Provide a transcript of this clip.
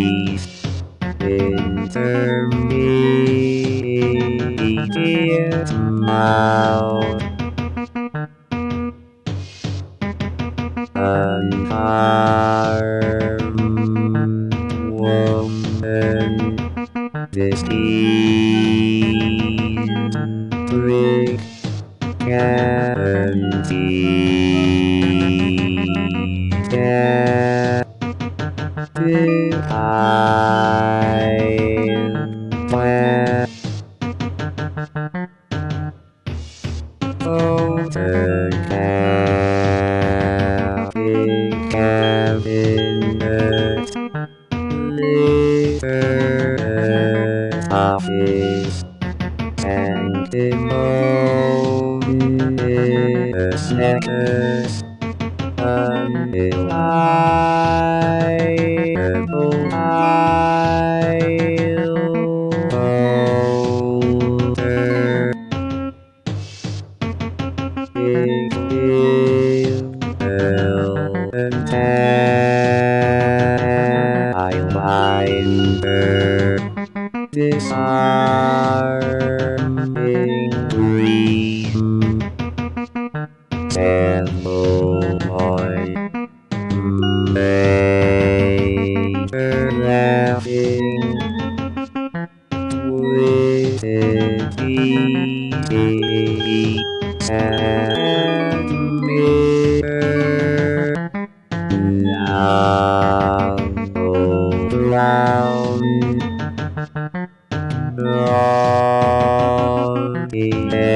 Refugees Intermediate mouth Unharmed woman is brick guarantee time plan Over camping, cabinet, leader, office, and emoji, snackers, unreliable. Disarming green Major laughing and Amém.